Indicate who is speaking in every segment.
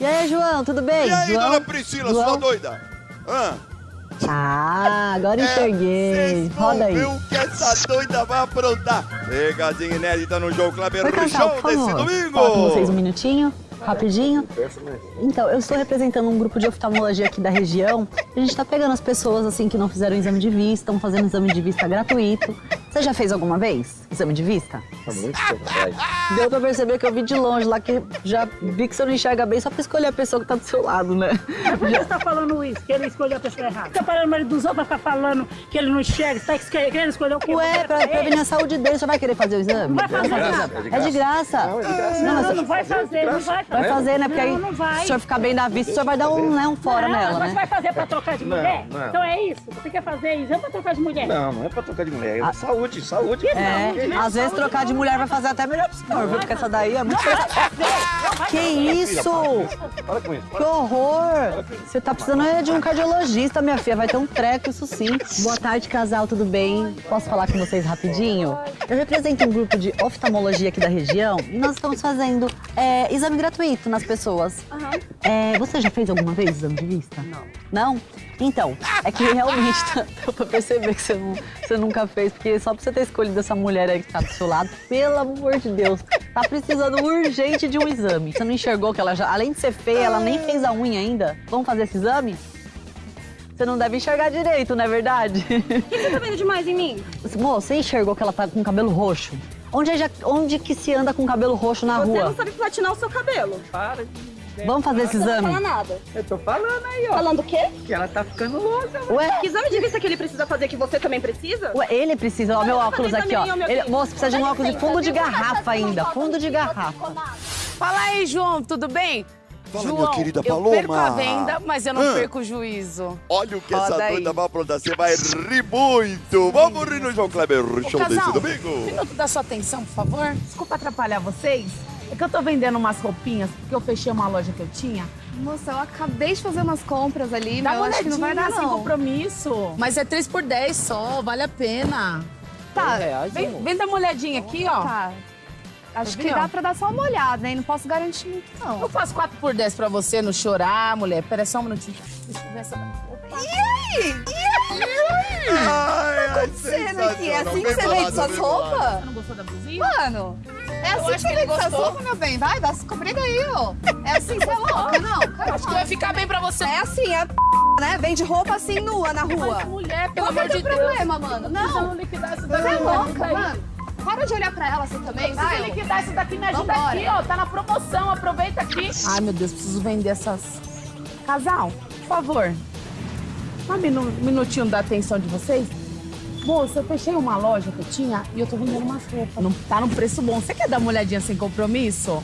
Speaker 1: E aí, João, tudo bem?
Speaker 2: E aí,
Speaker 1: João?
Speaker 2: dona Priscila,
Speaker 1: João?
Speaker 2: sua doida? Hã?
Speaker 1: Ah, agora enxerguei.
Speaker 2: Vocês vão
Speaker 1: Roda aí.
Speaker 2: o que essa doida vai aprontar. Pegadinha inédita no Jogo
Speaker 1: Vai cantar,
Speaker 2: Show desse domingo.
Speaker 1: Fala com vocês um minutinho, rapidinho. Então, eu estou representando um grupo de oftalmologia aqui da região. A gente está pegando as pessoas assim que não fizeram exame de vista, estão fazendo exame de vista gratuito. Você já fez alguma vez exame de vista?
Speaker 3: Há muito tempo atrás.
Speaker 1: Deu pra perceber que eu vi de longe lá, que já vi que você não enxerga bem só pra escolher a pessoa que tá do seu lado, né?
Speaker 4: Por que você tá falando isso? Que ele escolheu a pessoa errada? Tá falando marido dos outros pra ficar falando que ele não enxerga? Você tá querendo escolher o quê?
Speaker 1: Ué, pra prevenir a saúde dele, você vai querer fazer o exame?
Speaker 4: Não vai fazer
Speaker 1: Vai
Speaker 4: nada.
Speaker 1: É de graça.
Speaker 3: Não, é de graça.
Speaker 4: Não,
Speaker 1: mas
Speaker 4: não, não vai fazer, não vai fazer.
Speaker 1: Vai fazer, né? Porque
Speaker 4: não,
Speaker 1: aí,
Speaker 4: não vai.
Speaker 1: se o senhor ficar bem da vista, o senhor vai dar um, né, um fora
Speaker 4: não,
Speaker 1: nela,
Speaker 4: mas
Speaker 1: né?
Speaker 4: vai fazer pra trocar de mulher?
Speaker 3: não.
Speaker 4: Então é isso? Você quer fazer exame pra trocar de mulher?
Speaker 3: Não, não é pra trocar de mulher, é
Speaker 1: Ah.
Speaker 3: saúde, saúde.
Speaker 1: É,
Speaker 4: não,
Speaker 1: às vezes
Speaker 4: saúde
Speaker 1: trocar de mulher vai fazer até melhor pro senhor, viu? Porque essa daí é muito... Que isso?
Speaker 3: Para com isso.
Speaker 1: Que horror! Você tá precisando é de um cardiologista, minha filha. Vai ter um treco, isso sim. Boa tarde, casal, tudo bem? Posso falar com vocês rapidinho? Eu represento um grupo de oftalmologia aqui da região e nós estamos fazendo é, exame gratuito nas pessoas. É, você já fez alguma vez exame de vista? Não. Não? Então, é que realmente tá, deu pra perceber que você, não- você nunca fez, porque só pra você ter escolhido essa mulher aí que tá do seu lado, pelo amor de Deus, tá precisando urgente de um exame. Você não enxergou que ela já, além de ser feia, ela nem fez a unha ainda? Vamos fazer esse exame? Você não deve enxergar direito, não é verdade?
Speaker 5: O que você tá vendo demais em mim?
Speaker 1: Moça, você enxergou que ela tá com cabelo roxo? Onde, é já- onde que se anda com cabelo roxo na
Speaker 5: Você
Speaker 1: rua?
Speaker 5: não sabe platinar o seu cabelo.
Speaker 3: Para de...
Speaker 1: Vamos fazer esse
Speaker 5: Você não
Speaker 1: exame?
Speaker 5: fala nada.
Speaker 3: Eu tô falando aí, ó.
Speaker 5: Falando o quê?
Speaker 3: Que ela tá ficando louca.
Speaker 1: Ué,
Speaker 5: Que exame de vista que ele precisa fazer que você também precisa?
Speaker 1: Ué, ele precisa, ó, meu óculos aqui, ó.
Speaker 5: exame
Speaker 1: Ele, moça, precisa de um óculos de fundo de?
Speaker 5: Você tá
Speaker 1: garrafa
Speaker 5: fazendo
Speaker 1: ainda, fundo de garrafa.
Speaker 6: Fala aí, João, tudo bem?
Speaker 2: Fala,
Speaker 6: João,
Speaker 2: minha querida
Speaker 6: eu
Speaker 2: Paloma.
Speaker 6: perco a venda, mas eu não
Speaker 2: Hã?
Speaker 6: perco o juízo.
Speaker 2: Olha o que
Speaker 6: Roda
Speaker 2: essa
Speaker 6: aí.
Speaker 2: doida vai aprontar. Você vai rir muito. Vamos rir no João Kleber Show
Speaker 6: casal,
Speaker 2: desse
Speaker 6: um
Speaker 2: domingo.
Speaker 6: minuto da sua atenção, por favor. Desculpa atrapalhar vocês. É que eu tô vendendo umas roupinhas, porque eu fechei uma loja que eu tinha.
Speaker 7: Moça, eu acabei de fazer umas compras ali,
Speaker 6: Dá
Speaker 7: acho que não vai dar,
Speaker 6: olhadinha, sem
Speaker 7: não.
Speaker 6: compromisso. Mas é 3 por 10 só, vale a pena.
Speaker 7: Tá,
Speaker 6: Vem, vem dar uma olhadinha aqui, ó.
Speaker 7: tá. Acho
Speaker 6: Tá
Speaker 7: que dá pra dar só uma olhada, hein? Não posso garantir muito,
Speaker 6: Eu
Speaker 7: não.
Speaker 6: faço 4 por 10 pra você não chorar, mulher. Pera só um minutinho. Deixa eu ver essa...
Speaker 2: Ai, ai,
Speaker 7: acontecendo aqui? É assim que você vende suas roupas?
Speaker 6: Você não gostou da blusinha?
Speaker 7: Mano, é assim que você
Speaker 6: que
Speaker 7: vende suas roupas, meu bem. Vai, dá essa briga aí, ó. É assim, você é louca, não?
Speaker 6: Acho que vai ficar bem pra você.
Speaker 7: É assim, é né? Vende roupa assim nua na rua.
Speaker 6: Mas, mulher, pelo
Speaker 7: Qual que é
Speaker 6: amor
Speaker 7: o
Speaker 6: de Deus.
Speaker 7: problema, mano? Não,
Speaker 6: Precisamos liquidar isso
Speaker 7: você é louca, mano. Para de olhar pra ela assim também,
Speaker 6: Precisa
Speaker 7: vai.
Speaker 6: liquidar isso daqui, me ajuda
Speaker 7: Vambora.
Speaker 6: aqui, ó. Tá na promoção, aproveita aqui. Ai, meu Deus, preciso vender essas. Casal, por favor. Um minu- minutinho da atenção de vocês. Moça, eu fechei uma loja que eu tinha e eu tô vendendo umas roupas. Não tá num preço bom. Você quer dar uma olhadinha sem compromisso?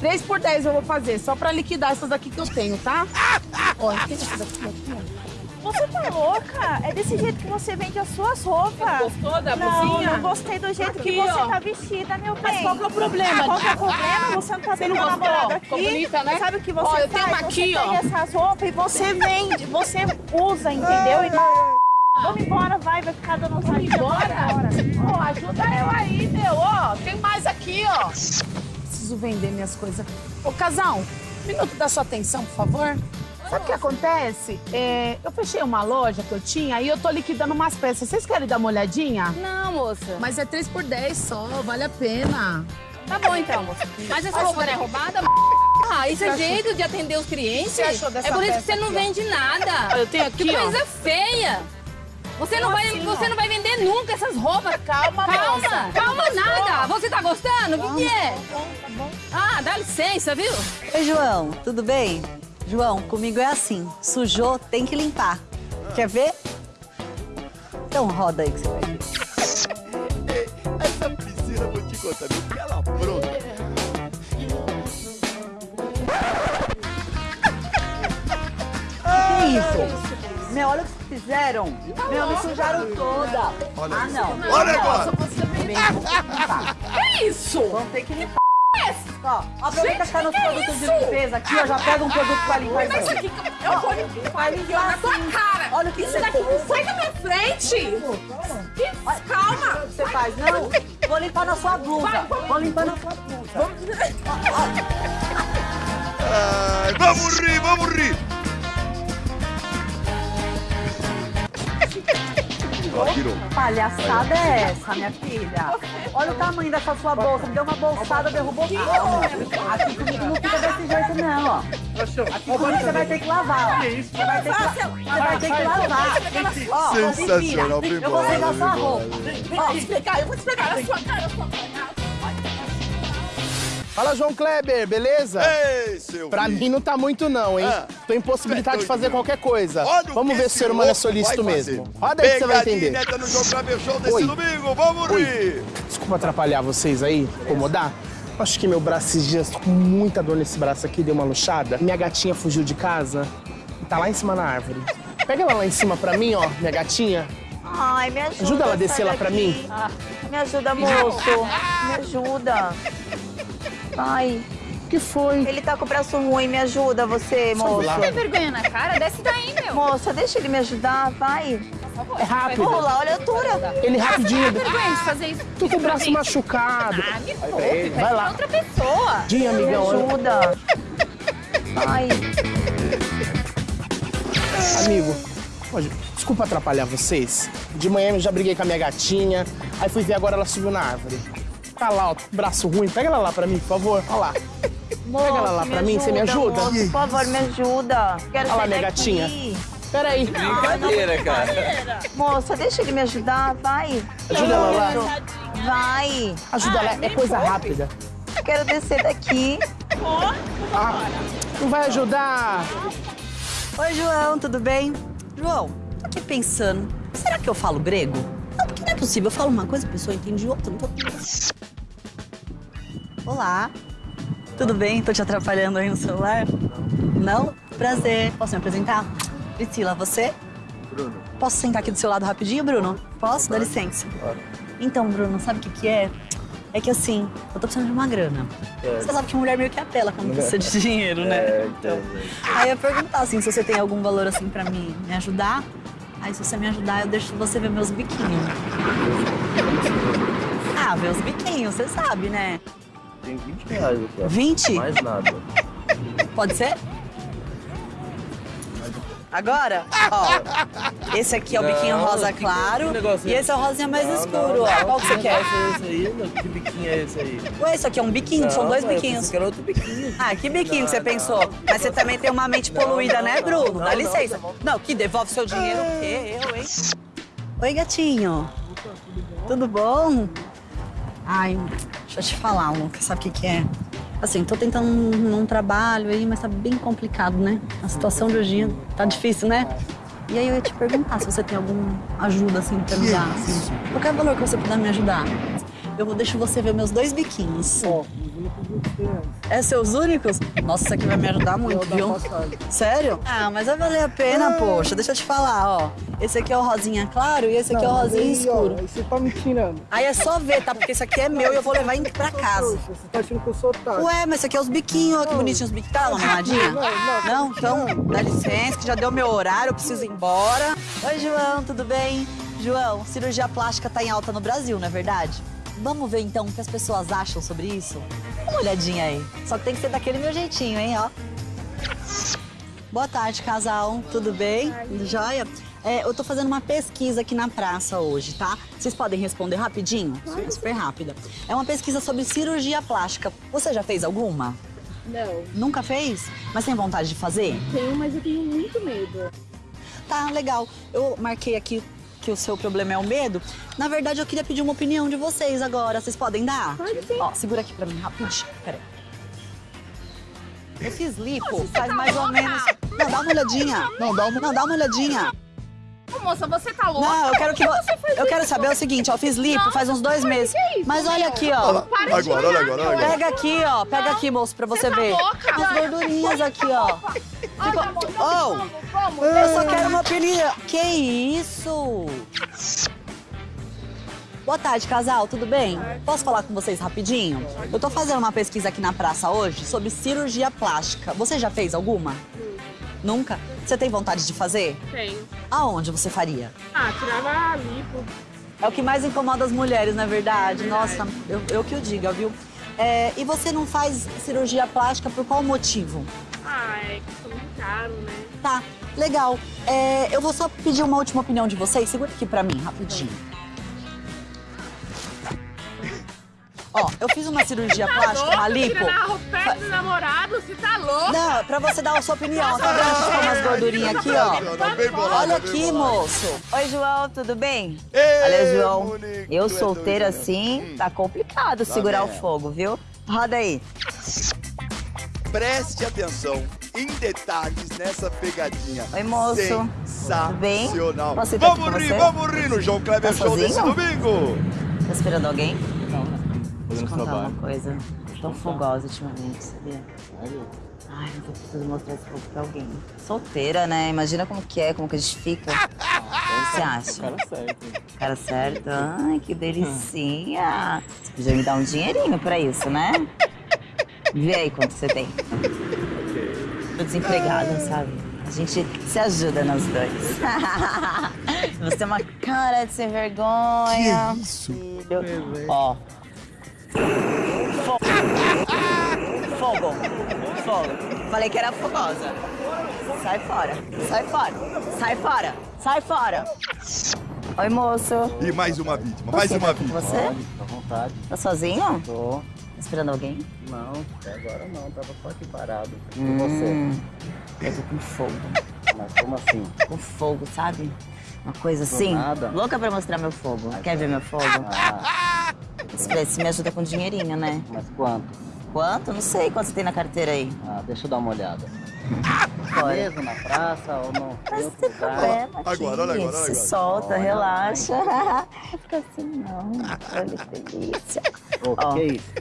Speaker 6: 3 por 10 eu vou fazer, só pra liquidar essas aqui que eu tenho, tá? Ó, tem essas aqui, aqui, ó.
Speaker 8: Você tá louca? É desse jeito que você vende as suas roupas.
Speaker 6: Gostou da
Speaker 8: Não,
Speaker 6: blusinha?
Speaker 8: não gostei do jeito que
Speaker 6: Aqui,
Speaker 8: você
Speaker 6: ó.
Speaker 8: tá vestida, meu bem.
Speaker 6: Mas qual que é o problema?
Speaker 8: Qual que é o problema? Você não tá
Speaker 6: Você
Speaker 8: vendo
Speaker 6: gostou?
Speaker 8: namorado aqui.
Speaker 6: Bonita, né?
Speaker 8: Sabe o que você
Speaker 6: Ó, eu
Speaker 8: faz?
Speaker 6: tenho aqui,
Speaker 8: você
Speaker 6: ó.
Speaker 8: pega essas roupas e você vende, você usa, entendeu? E. Vamos embora, vai, vai ficar dando
Speaker 6: Vamos embora? Ó, ajuda eu aí, meu. Ó, tem mais aqui, ó. Preciso vender minhas coisas. Ô, casal, um minuto da sua atenção, por favor. Sabe o que acontece? É, eu fechei uma loja que eu tinha e eu tô liquidando umas peças. Vocês querem dar uma olhadinha?
Speaker 5: Não, moça.
Speaker 6: Mas é 3 por 10 só, vale a pena.
Speaker 5: Tá bom então, moça. Mas essa roupa não é roubada? Ah, isso é jeito de atender os clientes.
Speaker 6: você achou dessa
Speaker 5: é por isso que você não
Speaker 6: ó?
Speaker 5: vende nada.
Speaker 6: Eu tenho aqui,
Speaker 5: que
Speaker 6: ó.
Speaker 5: coisa feia. Você não, vai,
Speaker 6: assim,
Speaker 5: você
Speaker 6: ó?
Speaker 5: não vai vender nunca essas roupas.
Speaker 6: Calma,
Speaker 5: Calma,
Speaker 6: moça.
Speaker 5: calma nada. Você tá gostando? O que, que é? Ah, dá licença, viu?
Speaker 1: Oi, João, tudo bem? João, comigo é assim, sujou, tem que limpar. Quer ver? Então roda aí que você vai ver.
Speaker 2: Essa Priscila, vou te contar, viu? Que ela apronta.
Speaker 1: Que isso? Meu, olha o que vocês fizeram. Meu, me sujaram toda. ah, não.
Speaker 2: Olha agora.
Speaker 1: Que
Speaker 6: isso?
Speaker 1: Vamos ter que limpar. Ó, aproveita que tá nos produtos de limpeza aqui, ó, já pega um produto pra limpar
Speaker 6: Mas isso
Speaker 1: isso.
Speaker 6: aqui, eu vou limpar aqui, ó, na tua cara.
Speaker 1: Olha o que
Speaker 6: Isso
Speaker 1: você
Speaker 6: daqui, sai da minha frente. Que- Calma.
Speaker 1: você faz, não? Vou limpar na sua blusa. Vou limpar na sua blusa.
Speaker 2: Ai, vamos rir, vamos rir. Ó, tirou.
Speaker 1: Palhaçada é essa, minha filha? Olha o tamanho dessa sua bolsa. Me deu uma bolsada, derrubou tudo. Aqui comigo não fica desse jeito, não, ó. Aqui comigo você vai ter que lavar, ó. Você vai ter que, você vai ter que lavar. Ó,
Speaker 2: Sensacional,
Speaker 1: Eu vou pegar sua roupa.
Speaker 9: Vem te explicar, eu vou te pegar na sua cara, na sua cara.
Speaker 10: Fala, João Kleber, beleza?
Speaker 2: Ei, seu
Speaker 10: Pra
Speaker 2: filho.
Speaker 10: mim não tá muito não, hein?
Speaker 2: Ah.
Speaker 10: Tô impossibilitado de fazer qualquer coisa.
Speaker 2: Olha
Speaker 10: Vamos ver se o ser humano é solícito mesmo. Roda aí que você vai entender.
Speaker 2: ineta no João Kleber Show desse
Speaker 10: Oi.
Speaker 2: domingo. Vamos
Speaker 10: Oi.
Speaker 2: rir.
Speaker 10: Desculpa atrapalhar vocês aí, incomodar. Acho que meu braço esses dias, tô com muita dor nesse braço aqui, deu uma luxada. Minha gatinha fugiu de casa e tá lá em cima na árvore. Pega ela lá em cima pra mim, ó, minha gatinha.
Speaker 11: Ai, me ajuda.
Speaker 10: Ajuda ela a descer lá pra mim.
Speaker 11: Me ajuda, moço. Me ajuda. Ai,
Speaker 10: O que foi?
Speaker 11: ele tá com o braço ruim. Me ajuda, você, moço.
Speaker 10: lá.
Speaker 12: Tem vergonha na cara? Desce daí, meu.
Speaker 11: Moça, deixa ele me ajudar, vai.
Speaker 10: É rápido.
Speaker 11: Pula, olha a altura.
Speaker 10: Ele
Speaker 12: Tem
Speaker 10: rapidinho.
Speaker 12: vergonha de fazer isso?
Speaker 10: Tô com o braço machucado.
Speaker 12: Ah, me poupe,
Speaker 10: Vai lá.
Speaker 12: outra pessoa.
Speaker 10: Dinha,
Speaker 11: Me
Speaker 10: amigão.
Speaker 11: ajuda. Ai,
Speaker 10: Amigo, pode- desculpa atrapalhar vocês. De manhã eu já briguei com a minha gatinha, aí fui ver agora ela subiu na árvore. Tá lá, ó, braço ruim. Pega ela lá pra mim, por favor. Olha lá.
Speaker 11: moço,
Speaker 10: ela lá pra mim, você me ajuda?
Speaker 11: Moço, por favor, me ajuda. Quero
Speaker 10: Olha lá, minha
Speaker 11: daqui.
Speaker 10: gatinha. Pera aí.
Speaker 7: Brincadeira, cara.
Speaker 11: Moça, deixa ele me ajudar, vai.
Speaker 10: Ajuda ela lá.
Speaker 11: Vai.
Speaker 10: Ajuda ela, é coisa rápida.
Speaker 11: Quero descer daqui.
Speaker 10: Ah, não vai ajudar.
Speaker 1: Oi, João, tudo bem? João, tô aqui pensando, será que eu falo grego? Não, porque não é possível. Eu falo uma coisa, a pessoa entende outra. Não tô... Olá, tudo bem? Tô te atrapalhando aí no celular? Não? Prazer. Posso me apresentar? Priscila, você?
Speaker 7: Bruno.
Speaker 1: Posso sentar aqui do seu lado rapidinho, Bruno? Posso? Dá licença. Então, Bruno, sabe o que que é? É que assim, eu tô precisando de uma grana.
Speaker 7: É.
Speaker 1: Você sabe que mulher meio que apela quando precisa de dinheiro, né?
Speaker 7: É,
Speaker 1: Então. Aí eu ia perguntar assim, se você tem algum valor assim pra me, me ajudar. Aí se você me ajudar, eu deixo você ver meus biquinhos. Ah, ver os biquinhos, você sabe, né?
Speaker 7: Tem 20 reais aqui, ó.
Speaker 1: 20?
Speaker 7: Mais nada.
Speaker 1: Pode ser? Agora, ó, esse aqui é o biquinho
Speaker 7: Não,
Speaker 1: rosa
Speaker 7: que-
Speaker 1: claro e
Speaker 7: é
Speaker 1: esse é o rosinha mais
Speaker 7: Não,
Speaker 1: escuro,
Speaker 7: não,
Speaker 1: ó. Qual que você quer?
Speaker 7: Esse aí, não, que biquinho é esse aí?
Speaker 1: Ué, isso aqui é um biquinho, são dois
Speaker 7: eu
Speaker 1: biquinhos.
Speaker 7: era outro biquinho.
Speaker 1: Ah, que biquinho que você pensou? Mas você também tem uma mente poluída, né, Bruno?
Speaker 7: não,
Speaker 1: Dá
Speaker 7: não,
Speaker 1: licença. Não, que devolve seu dinheiro o quê? Eu, hein? Oi, gatinho. Tudo bom? Ai, deixa eu te falar, Lucas, sabe o que que é? Assim, tô tentando um, um trabalho aí, mas tá bem complicado, né? A situação de hoje tá difícil, né? E aí eu ia te perguntar se você tem alguma ajuda, assim, pra me dar, assim. Qualquer valor que você puder me ajudar. Eu vou deixo você ver meus dois biquinhos. É seus únicos? Nossa, isso aqui vai me ajudar muito, viu? Sério? Ah, mas vai valer a pena, poxa. Deixa eu te falar, ó. Esse aqui é o rosinha claro e esse aqui é o rosinha escuro.
Speaker 10: Você tá me tirando.
Speaker 1: Aí é só ver, tá? Porque esse aqui é meu e eu vou levar pra casa.
Speaker 10: Você tá achando que eu sou otário.
Speaker 1: Ué, mas esse aqui é os biquinhos, ó, que bonitinhos os biquinhos. Tá, uma mamadinha? Não, então, dá licença, que já deu meu horário, eu preciso ir embora. Oi, João, tudo bem? João, cirurgia plástica tá em alta no Brasil, não é verdade? Vamos ver então o que as pessoas acham sobre isso? Dá uma olhadinha aí. Só que tem que ser daquele meu jeitinho, hein, ó. Boa tarde, casal. Tudo bem? Jóia? É, eu tô fazendo uma pesquisa aqui na praça hoje, tá? Vocês podem responder rapidinho? É super rápida. É uma pesquisa sobre cirurgia plástica. Você já fez alguma?
Speaker 13: Não,
Speaker 1: Nunca fez? Mas tem vontade de fazer?
Speaker 13: tenho, mas eu tenho muito medo.
Speaker 1: Tá, legal. Eu marquei aqui que o seu problema é o medo. Na verdade, eu queria pedir uma opinião de vocês agora. Vocês podem dar?
Speaker 13: Pode sim.
Speaker 1: Ó, segura aqui pra mim, rapidinho. Peraí. Eu fiz lipo faz mais ou menos... Não, dá uma olhadinha. Não, dá uma, não, dá uma olhadinha.
Speaker 12: Ô, moça, você tá louca?
Speaker 1: Não, eu quero que vo-
Speaker 12: você faz
Speaker 1: Eu quero
Speaker 12: isso?
Speaker 1: saber o seguinte, ó, eu fiz lipo
Speaker 12: Não,
Speaker 1: faz uns dois
Speaker 12: mas
Speaker 1: meses.
Speaker 12: que é isso,
Speaker 1: Mas olha
Speaker 12: meu?
Speaker 1: aqui, ó.
Speaker 12: Para
Speaker 2: Agora, olha
Speaker 12: olhar,
Speaker 2: agora, olha agora.
Speaker 1: Pega aqui, ó. Pega aqui, moço, pra você
Speaker 12: tá
Speaker 1: ver.
Speaker 12: louca?
Speaker 1: As gordurinhas aqui, ó.
Speaker 12: Olha, amor,
Speaker 1: Oh,
Speaker 12: vamos, vamos.
Speaker 1: eu só quero uma opinião. Que isso? Boa tarde, casal, tudo bem? Posso falar com vocês rapidinho? Eu tô fazendo uma pesquisa aqui na praça hoje sobre cirurgia plástica. Você já fez alguma? Nunca? Você tem vontade de fazer?
Speaker 13: Tenho.
Speaker 1: Aonde você faria?
Speaker 13: Ah, tirava lipo.
Speaker 12: É o que mais incomoda as mulheres, na verdade. Nossa, eu, eu que o diga, viu? É, e você não faz cirurgia plástica por qual motivo?
Speaker 5: Ah, é que muito caro, né?
Speaker 12: Tá, legal. É, eu vou só pedir uma última opinião de vocês. Segura aqui pra mim, rapidinho. Ó, eu fiz uma cirurgia plástica, uma lipo.
Speaker 5: Tirar do namorado, você tá louco?
Speaker 12: Não, pra você dar a sua opinião. Tá vendo que ficou umas gordurinhas aqui, ó? Olha aqui, moço. Oi, João, tudo bem? Olha, João, eu solteira assim, tá complicado segurar o fogo, viu? Roda aí.
Speaker 2: Preste atenção em detalhes nessa pegadinha.
Speaker 12: Oi, moço. Tudo bem?
Speaker 2: Sensacional.
Speaker 12: Aqui
Speaker 2: Vamos rir,
Speaker 12: você?
Speaker 2: vamos rir no João Kleber
Speaker 12: Tá
Speaker 2: Show desse
Speaker 12: sozinho?
Speaker 2: domingo.
Speaker 12: Tá esperando alguém?
Speaker 7: Não,
Speaker 12: Deixa eu contar uma coisa. Tô tão fogosa ultimamente, sabia? Ai, mas eu preciso mostrar esse fogo pra alguém. Solteira, né? Imagina como que é, como que a gente fica. O que você acha?
Speaker 7: Cara certo.
Speaker 12: Cara certo? Ai, que delicinha. Você podia me dar um dinheirinho pra isso, né? Vê aí quanto você tem. Tô desempregada, sabe? A gente se ajuda nós dois. Você é uma cara de sem vergonha.
Speaker 2: Que isso?
Speaker 12: Filho. Ó. Fogo. Fogo. Fogo. Falei que era fogosa. Sai fora. Sai fora. Sai fora. Sai fora. Oi, moço.
Speaker 2: E mais uma vítima, mais uma vítima.
Speaker 12: Você?
Speaker 7: Fica à vontade.
Speaker 12: Tá sozinho?
Speaker 7: Tô.
Speaker 12: Tá esperando alguém?
Speaker 7: Não, até agora não. Tava só aqui parado. E
Speaker 12: Hum.
Speaker 7: você?
Speaker 12: Eu tô com fogo.
Speaker 7: Mas como assim?
Speaker 12: Com fogo, sabe? Uma coisa assim.
Speaker 7: nada.
Speaker 12: Louca pra mostrar meu fogo. Quer ver meu fogo?
Speaker 7: Ah,
Speaker 12: Esse me ajuda com dinheirinho, né?
Speaker 7: mas quanto?
Speaker 12: Quanto? Não sei quanto você tem na carteira aí.
Speaker 7: Ah, deixa eu dar uma olhada. Mesmo na praça ou não?
Speaker 12: Mas
Speaker 7: outro
Speaker 12: tem problema,
Speaker 2: Agora, olha agora, olha
Speaker 12: Se
Speaker 2: agora.
Speaker 12: solta,
Speaker 7: Olha.
Speaker 12: relaxa. Fica assim não. Olha que delícia.
Speaker 7: Ô,
Speaker 12: Ó.
Speaker 7: que é isso?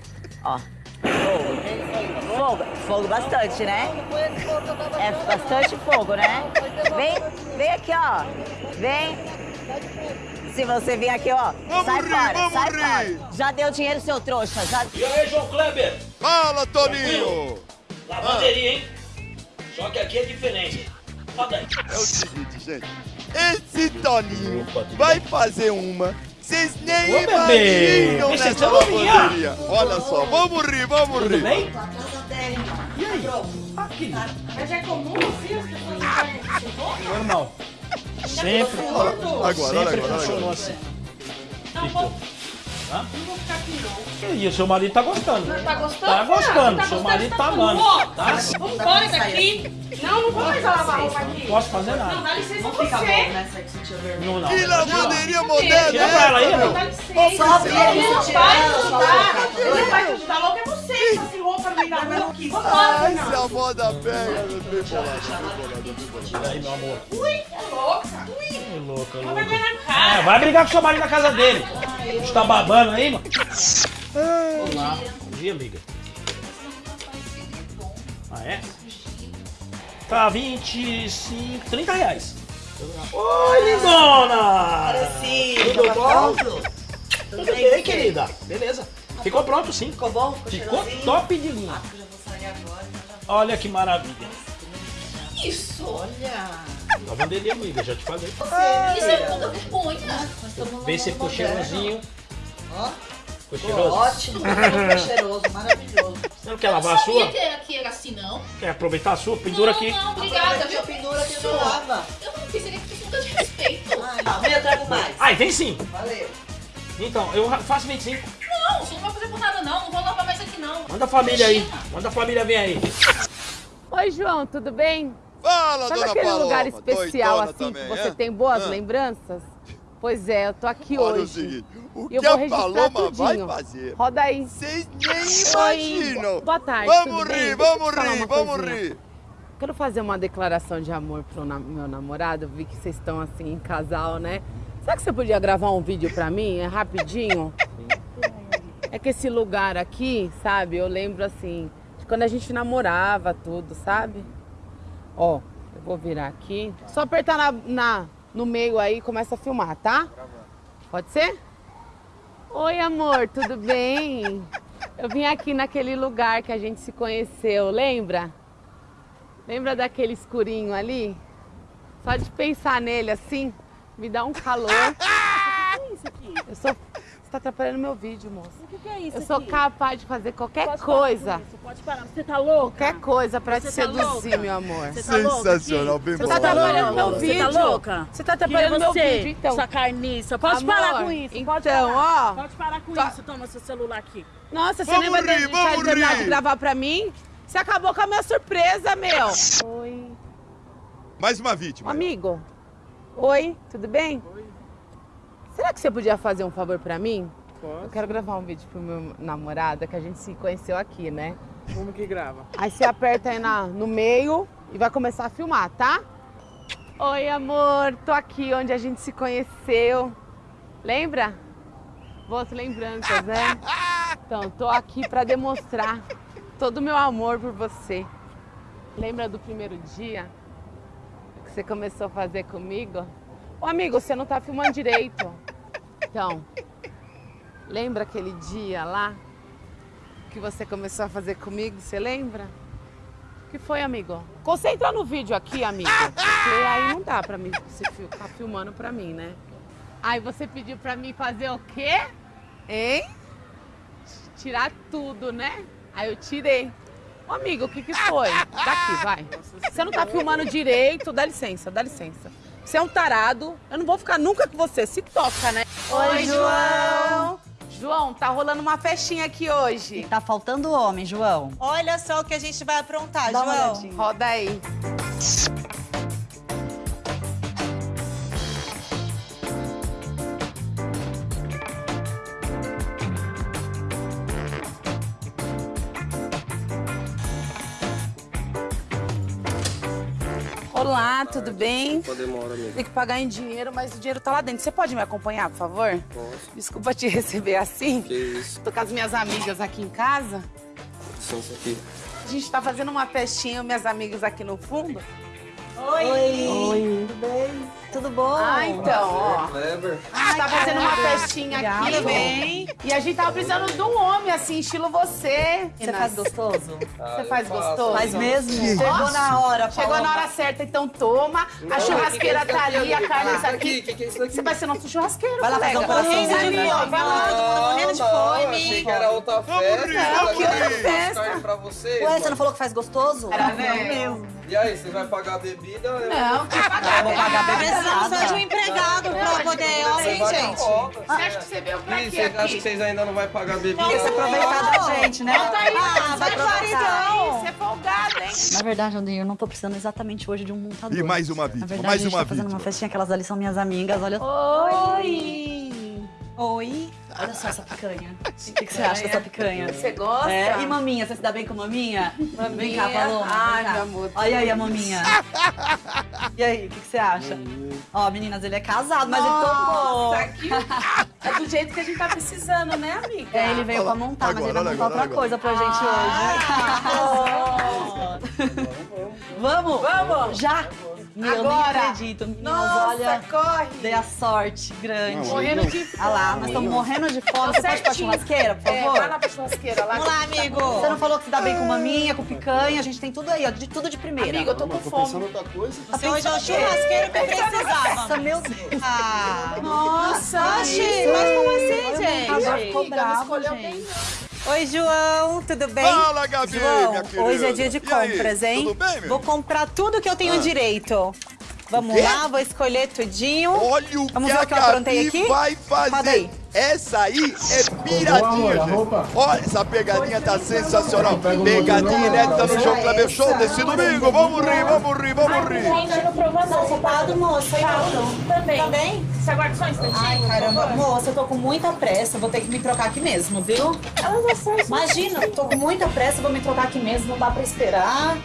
Speaker 12: Ó. Fogo. Fogo. Fogo bastante, né? É bastante fogo, né? Vem, vem aqui, ó. Vem. Se você vir aqui, ó,
Speaker 2: Vamos
Speaker 12: sai
Speaker 2: rir,
Speaker 12: fora,
Speaker 2: vamos
Speaker 12: sai
Speaker 2: rir.
Speaker 12: fora. Já deu dinheiro, seu trouxa. Já...
Speaker 14: E aí, João Kleber?
Speaker 2: Fala, Toninho.
Speaker 14: Lavanderia, hein? Só que aqui é diferente. Roda aí.
Speaker 2: É o seguinte, gente. Esse Toninho vai fazer uma. Vocês nem
Speaker 14: Ô, bebê.
Speaker 2: imaginam
Speaker 14: Esse
Speaker 2: nessa
Speaker 14: é
Speaker 2: lavanderia. Olha só, vamos rir, vamos
Speaker 14: Tudo
Speaker 2: rir.
Speaker 14: bem? E aí? Aqui.
Speaker 5: Mas é comum assim as pessoas entrarem nesse fogo?
Speaker 14: Normal. Sempre,
Speaker 2: Agora, olha
Speaker 14: sempre
Speaker 2: agora,
Speaker 14: funcionou
Speaker 2: agora.
Speaker 14: assim.
Speaker 5: Não vou, não vou ficar aqui não.
Speaker 14: Que isso, seu marido tá gostando.
Speaker 5: Não tá gostando?
Speaker 14: Tá gostando,
Speaker 5: Tá
Speaker 14: seu
Speaker 5: gostando,
Speaker 14: marido tá
Speaker 5: falando,
Speaker 14: amando. Tá?
Speaker 5: Vamos embora daqui. Não, não vou mais lavar roupa aqui.
Speaker 14: Não posso fazer
Speaker 5: Não,
Speaker 14: nada.
Speaker 5: dá licença
Speaker 12: Não
Speaker 5: você.
Speaker 12: né? Vermelho.
Speaker 14: Não, não.
Speaker 2: Que lavanderia moderna
Speaker 14: Tira pra ela aí, meu.
Speaker 2: meu?
Speaker 5: Dá licença. Ele não vai ajudar. Ele não vai te ajudar. Louco é você que tá
Speaker 2: Ai, se a moda pega, meu bem bolado, bem bolado, bem bolado.
Speaker 14: Tira aí, meu amor.
Speaker 5: Ui, é louca. Ui,
Speaker 14: Que louca. É, vai brigar com seu marido na casa dele. Você tá babando aí, mano? Olá. Bom dia, amiga. Ah, é? Tá 25, 30 reais. Oi, lindona!
Speaker 12: Parecido,
Speaker 14: Tudo
Speaker 12: tá
Speaker 14: bom? Tudo bem, querida? Beleza. Ficou pronto, sim.
Speaker 12: Ficou bom? Ficou
Speaker 14: Ficou top de linha.
Speaker 12: Eu já vou sair agora. então já-
Speaker 14: Olha que maravilha.
Speaker 5: Isso.
Speaker 12: Olha.
Speaker 14: Lavanderia, amiga, já te falei.
Speaker 5: Isso é muita vergonha.
Speaker 14: Vê se ficou cheirosinho.
Speaker 12: Ó,
Speaker 14: Ficou cheiroso?
Speaker 12: ótimo. Ficou cheiroso, maravilhoso.
Speaker 14: Você não quer lavar a sua?
Speaker 5: que era, que era assim, não.
Speaker 14: Quer aproveitar a sua? Pendura aqui.
Speaker 5: Não, obrigada, viu?
Speaker 12: Pendura que eu lava.
Speaker 5: Eu não fiz ele com falta de respeito.
Speaker 12: Ai, amanhã eu trago mais.
Speaker 14: Ai, vem sim.
Speaker 12: Valeu.
Speaker 14: Então, eu faço 25. Manda a família aí. Manda a família vir aí.
Speaker 6: Oi, João, tudo bem?
Speaker 2: Fala,
Speaker 6: Sabe
Speaker 2: dona
Speaker 6: aquele
Speaker 2: Paloma.
Speaker 6: lugar especial assim
Speaker 2: também,
Speaker 6: que você
Speaker 2: é?
Speaker 6: tem boas
Speaker 2: Ah.
Speaker 6: lembranças? Pois é, eu tô aqui
Speaker 2: Olha o
Speaker 6: hoje.
Speaker 2: seguinte, o
Speaker 6: E eu
Speaker 2: que
Speaker 6: vou
Speaker 2: a Paloma vai
Speaker 6: tudinho.
Speaker 2: fazer,
Speaker 6: Roda aí.
Speaker 2: vocês nem imaginam.
Speaker 6: Boa tarde.
Speaker 2: Vamos
Speaker 6: tudo bem?
Speaker 2: rir,
Speaker 6: eu
Speaker 2: vamos rir, vamos
Speaker 6: coisinha.
Speaker 2: rir.
Speaker 6: Quero fazer uma declaração de amor pro na- meu namorado. Eu vi que vocês estão assim em casal, né? Será que você podia gravar um vídeo pra mim? É rapidinho? É que esse lugar aqui, sabe? Eu lembro assim, de quando a gente namorava tudo, sabe? Ó, eu vou virar aqui. Só apertar na, na- no meio aí e começa a filmar, tá? Pode ser? Oi, amor, tudo bem? Eu vim aqui naquele lugar que a gente se conheceu, lembra? Lembra daquele escurinho ali? Só de pensar nele assim, me dá um calor. O que é isso aqui? Eu sou. Você tá atrapalhando meu vídeo, moça.
Speaker 4: O que, que é isso
Speaker 6: Eu sou
Speaker 4: aqui?
Speaker 6: capaz de fazer qualquer
Speaker 4: Pode parar
Speaker 6: coisa.
Speaker 4: Pode parar. Você tá louca?
Speaker 6: Qualquer coisa pra
Speaker 4: Você
Speaker 6: te
Speaker 4: tá
Speaker 6: seduzir,
Speaker 4: louca?
Speaker 6: meu amor.
Speaker 4: Você tá
Speaker 2: Sensacional, bem
Speaker 6: Você tá atrapalhando meu
Speaker 4: Você
Speaker 6: vídeo.
Speaker 4: tá louca?
Speaker 6: Você tá atrapalhando meu
Speaker 4: você,
Speaker 6: vídeo, então.
Speaker 4: Sua carniça. Pode
Speaker 6: Amor,
Speaker 4: parar com isso. Pode
Speaker 6: então,
Speaker 4: parar.
Speaker 6: ó.
Speaker 4: Pode parar com
Speaker 6: Tá.
Speaker 4: isso. Toma seu celular aqui.
Speaker 6: Nossa, você
Speaker 2: Vamos
Speaker 6: de
Speaker 2: rir,
Speaker 6: deixar de terminar de gravar pra mim? Você acabou com a minha surpresa, meu. Oi.
Speaker 2: Mais uma vítima.
Speaker 6: Amigo. Oi, tudo bem? Será que você podia fazer um favor pra mim? Eu quero gravar um vídeo pro meu namorado, que a gente se conheceu aqui, né?
Speaker 10: Como que grava?
Speaker 6: Aí você aperta aí na, no meio e vai começar a filmar, tá? Oi, amor, tô aqui onde a gente se conheceu. Lembra? Boas lembranças, né? Então, tô aqui pra demonstrar todo o meu amor por você. Lembra do primeiro dia que você começou a fazer comigo? Ô, amigo, você não tá filmando direito. Então, lembra aquele dia lá que você começou a fazer comigo? Você lembra? O que foi, amigo? Concentra no vídeo aqui, amigo. Porque aí não dá pra mim você fi- ficar filmando pra mim, né? Aí você pediu pra mim fazer o quê? Hein? Tirar tudo, né? Aí eu tirei. Ô, amigo, o que que foi? Daqui, vai. Você não tá filmando direito. Dá licença, dá licença. Você é um tarado. Eu não vou ficar nunca com você. Se toca, né?
Speaker 1: Oi, João.
Speaker 6: João, tá rolando uma festinha aqui hoje.
Speaker 1: Tá faltando homem, João.
Speaker 11: Olha só o que a gente vai aprontar,
Speaker 1: Dá
Speaker 11: João.
Speaker 6: Roda aí. Tudo bem?
Speaker 7: demora.
Speaker 6: Tem que pagar em dinheiro, mas o dinheiro tá lá dentro. Você pode me acompanhar, por favor?
Speaker 7: Posso.
Speaker 6: Desculpa te receber assim.
Speaker 7: Que isso?
Speaker 6: Tô com as minhas amigas aqui em casa.
Speaker 7: Licença aqui.
Speaker 6: A gente tá fazendo uma festinha, minhas amigas aqui no fundo.
Speaker 11: Oi.
Speaker 1: Oi. Tudo bem? Tudo bom?
Speaker 6: Ah, então, ó.
Speaker 7: Kleber.
Speaker 6: A gente tá fazendo uma festinha aqui. Bem. E a gente tava precisando de um homem, assim, estilo você.
Speaker 1: Você faz gostoso?
Speaker 6: Você faz gostoso?
Speaker 1: Faz mesmo?
Speaker 11: Chegou na hora,
Speaker 6: Chegou na hora certa, então toma. A churrasqueira tá ali, a carne tá aqui.
Speaker 7: O que, que é isso daqui?
Speaker 6: Você vai ser nosso churrasqueiro,
Speaker 1: Vai lá fazer um coraçãozinho.
Speaker 11: Vai lá, todo mundo morrendo de
Speaker 7: não,
Speaker 11: fome.
Speaker 7: achei que era outra festa. Tá aqui
Speaker 2: rir.
Speaker 7: outra
Speaker 6: Festa.
Speaker 7: carne pra vocês.
Speaker 1: Ué, você não falou que faz gostoso?
Speaker 6: Era mesmo.
Speaker 7: E aí, você vai pagar a bebida? Eu
Speaker 6: Não, que pagar.
Speaker 1: Vou pagar a
Speaker 11: Precisamos só de um
Speaker 1: bebida.
Speaker 11: empregado pra poder. Olha
Speaker 7: Você vai
Speaker 11: gente.
Speaker 6: Você acha que você veio pra quê
Speaker 7: Você acha que vocês ainda não vão pagar a bebida?
Speaker 1: Tem que se aproveitar da gente, né?
Speaker 6: Volta aí,
Speaker 11: Ah, vai
Speaker 6: aproveitar.
Speaker 11: então.
Speaker 6: Você é folgado, hein?
Speaker 1: Na verdade, Andinho, eu não tô precisando exatamente hoje de um montador.
Speaker 2: E mais uma
Speaker 1: Na
Speaker 2: vítima,
Speaker 1: verdade,
Speaker 2: mais
Speaker 1: a gente
Speaker 2: uma
Speaker 1: tá fazendo
Speaker 2: vítima.
Speaker 1: uma festinha, aquelas ali são minhas amigas, olha.
Speaker 6: Oi.
Speaker 11: Oi.
Speaker 1: Olha só essa picanha. O que, que você acha dessa picanha?
Speaker 6: Você gosta?
Speaker 1: É, e maminha, você se dá bem com maminha? Vem cá, Paloma.
Speaker 6: Ai,
Speaker 1: vem cá.
Speaker 6: meu amor.
Speaker 1: Olha aí a maminha. E aí, o que, que você acha? Ó, meninas, ele é casado, mas ele topou.
Speaker 6: Nossa, que... É do jeito que a gente tá precisando, né, amiga?
Speaker 1: É, ele veio pra montar, mas ele vai
Speaker 2: Agora,
Speaker 1: montar
Speaker 2: agora,
Speaker 1: outra
Speaker 2: agora.
Speaker 1: coisa pra gente hoje. Vamos?
Speaker 6: Vamos.
Speaker 1: Já? Meu, eu nem
Speaker 6: Agora.
Speaker 1: acredito. Meninas,
Speaker 6: Nossa,
Speaker 1: olha,
Speaker 6: corre.
Speaker 1: dei a sorte grande.
Speaker 6: Morrendo de fome.
Speaker 1: Olha lá, nós estamos morrendo de fome. Você pode ir pra churrasqueira, por
Speaker 6: É,
Speaker 1: favor?
Speaker 6: vai lá pra churrasqueira lá.
Speaker 11: Vamos lá, amigo.
Speaker 1: Você não falou que se dá bem com maminha, com picanha, a gente tem tudo aí, ó, de tudo de primeira.
Speaker 6: Amigo, eu tô com fome.
Speaker 7: outra coisa.
Speaker 11: Você hoje é o churrasqueiro que eu precisava.
Speaker 1: Nossa, meu Deus.
Speaker 11: Ah.
Speaker 6: Nossa,
Speaker 11: Oxi, mas como assim, gente?
Speaker 1: Agora ficou bravo, gente.
Speaker 11: Oi, João, tudo bem?
Speaker 2: Fala, Gabi,
Speaker 11: João, hoje é dia de
Speaker 2: E aí,
Speaker 11: compras, hein?
Speaker 2: tudo bem, meu?
Speaker 11: Vou comprar tudo que eu tenho
Speaker 2: Ah.
Speaker 11: direito. Vamos lá, vou escolher tudinho.
Speaker 2: Olha o
Speaker 11: Vamos
Speaker 2: que
Speaker 11: ver
Speaker 2: a
Speaker 11: o que eu aprontei aqui?
Speaker 2: vai fazer. Essa aí é piradinha, gente. Olha, essa pegadinha tá sensacional. Pegadinha inédita no jogo Kleber Show desse domingo. Vamos rir, vamos rir, vamos rir.
Speaker 4: Gente, no provador.
Speaker 11: Ocupado, moça?
Speaker 4: Também.
Speaker 11: Tá bem?
Speaker 4: Você aguarda só um instantinho?
Speaker 11: Ai, caramba, moça, eu tô com muita pressa, vou ter que me trocar aqui mesmo, viu? Imagina, eu tô com muita pressa, vou me trocar aqui mesmo, não dá pra esperar.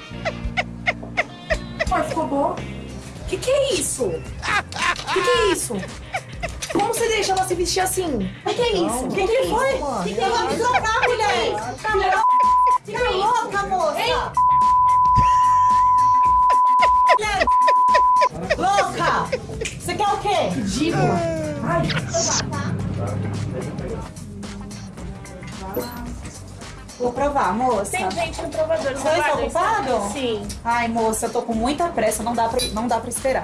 Speaker 4: Amor, ficou bom?
Speaker 15: Que que é isso? Que que é isso? Como você deixa ela se vestir assim? Que que é isso? Que que foi?
Speaker 11: Que que eu vou me trocar, mulher? Tá louca? Tá louca, moça? Mulher, Louca! Você quer o quê? Ridícula. Ai, Vou provar, moça.
Speaker 4: Tem gente no provador.
Speaker 11: Você está ocupado?
Speaker 4: Sim.
Speaker 11: Ai, moça, eu tô com muita pressa, não dá pra, não dá pra esperar.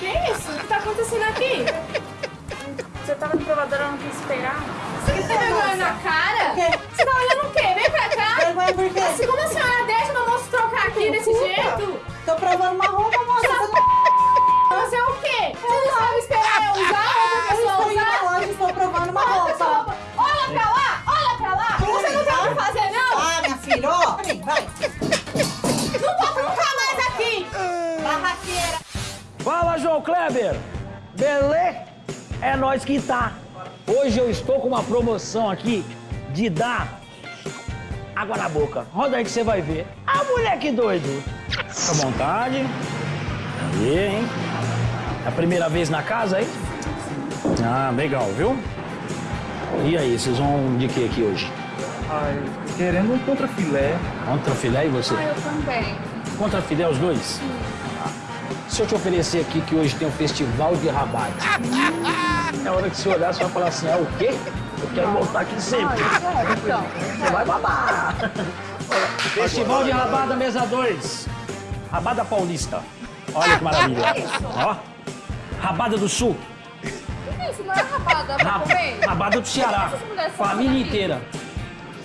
Speaker 11: que isso?
Speaker 9: O que tá acontecendo aqui? Você estava no provador, eu não quis esperar. Você
Speaker 5: que tá então, vergonha na cara? Você tá olhando o quê? Vem pra cá!
Speaker 11: Vergonha por quê?
Speaker 5: Como a senhora deixa meu moço trocar aqui desse jeito?
Speaker 11: Tô provando uma
Speaker 14: João Kleber! Beleza? É nós que tá. Hoje eu estou com uma promoção aqui de dar água na boca. Roda aí que você vai ver. Ah, moleque doido! Fica à vontade. Aí, hein? É a primeira vez na casa, hein? Ah, legal, viu? E aí, vocês vão de que aqui hoje?
Speaker 3: Ai, querendo um contra filé.
Speaker 14: Contra filé e você?
Speaker 5: Ah, eu também.
Speaker 14: Contra filé os dois? Se eu te oferecer aqui que hoje tem um festival de rabada, é hora que você olhar, você vai falar assim, é o quê? Eu quero voltar aqui sempre.
Speaker 5: Então.
Speaker 14: Você vai babar. Festival de rabada, mesa 2. Rabada paulista. Olha que maravilha. Ó. Rabada do Sul.
Speaker 5: É isso? Não é rabada pra comer?
Speaker 14: Rabada do Ceará. Família inteira.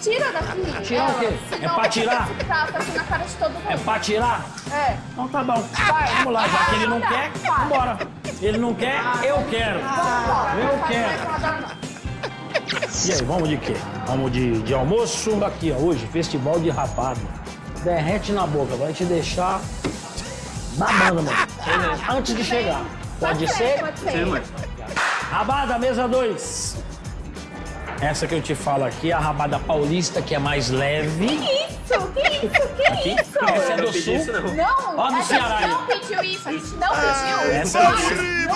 Speaker 5: Tira daqui.
Speaker 14: Tirar o quê? É pra tirar?
Speaker 5: Tá, tá assim na cara de todo mundo.
Speaker 14: É pra tirar?
Speaker 5: É.
Speaker 14: Então tá bom.
Speaker 5: Vai.
Speaker 14: Vamos lá, já que ele não quer,
Speaker 5: Vai.
Speaker 14: vambora. Ele não quer, eu quero. Eu quero. E aí, vamos de quê? Vamos de, de almoço? Aqui, ó, hoje, festival de rabada. Derrete na boca, vai te deixar babando, mano. Antes de chegar. Pode ser?
Speaker 5: Pode ser.
Speaker 14: Rabada, mesa 2. Essa que eu te falo aqui é a rabada paulista, que é mais leve.
Speaker 5: Que isso? Que isso? Que
Speaker 14: Aqui?
Speaker 5: isso?
Speaker 14: Essa é do sul.
Speaker 5: Não,
Speaker 14: Ó, do
Speaker 5: a gente
Speaker 14: Ceará aí.
Speaker 5: não pediu isso, a gente não pediu.
Speaker 14: Essa é do sul.
Speaker 5: rir,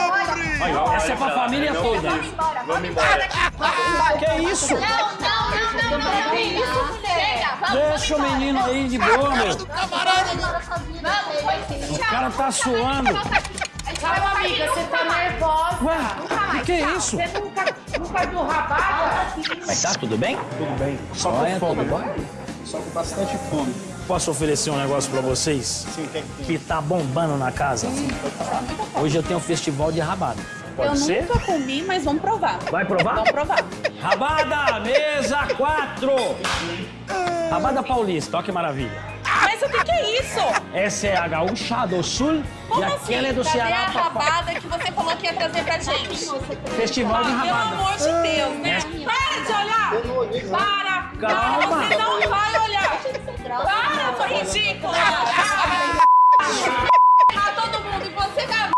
Speaker 14: essa é pra família toda.
Speaker 5: Vamos embora, vamos embora. Vamos embora.
Speaker 14: Que isso?
Speaker 5: Não, não, não, não, não. Que isso, mulher? Vamos,
Speaker 14: Deixa o menino aí de boa, meu.
Speaker 5: Vamos,
Speaker 14: O cara tá suando.
Speaker 9: Calma, amiga, você tá nervosa.
Speaker 14: Ué, o que é isso?
Speaker 9: Você nunca, nunca viu rabada?
Speaker 14: Mas tá tudo bem?
Speaker 3: Tudo bem. Só com fome. Só com bastante fome.
Speaker 14: Posso oferecer um negócio pra vocês?
Speaker 3: Sim, tem.
Speaker 14: Que tá bombando na casa. Hoje eu tenho um festival de rabada. Pode
Speaker 12: eu
Speaker 14: ser?
Speaker 12: nunca comi, mas vamos provar.
Speaker 14: Vai provar?
Speaker 12: Vamos provar.
Speaker 14: Rabada, mesa 4. Rabada paulista, olha que maravilha.
Speaker 12: Mas o que, que é isso?
Speaker 14: Essa é a gaúcha do sul
Speaker 12: Como
Speaker 14: e
Speaker 12: assim?
Speaker 14: aquela é do
Speaker 12: Cadê
Speaker 14: Ceará.
Speaker 12: a
Speaker 14: papai.
Speaker 12: rabada que você falou que ia trazer pra gente?
Speaker 14: Festival de
Speaker 12: Ah, Pelo
Speaker 14: rabada.
Speaker 12: amor de Deus, né? Para de olhar! Para!
Speaker 14: Calma.
Speaker 12: Para, você não vai olhar! Para, sua ridícula! Ah, todo mundo, e você tá...